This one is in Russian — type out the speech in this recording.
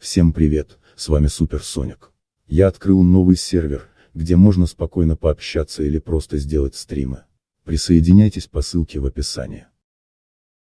Всем привет, с вами Супер Соник. Я открыл новый сервер, где можно спокойно пообщаться или просто сделать стримы. Присоединяйтесь по ссылке в описании.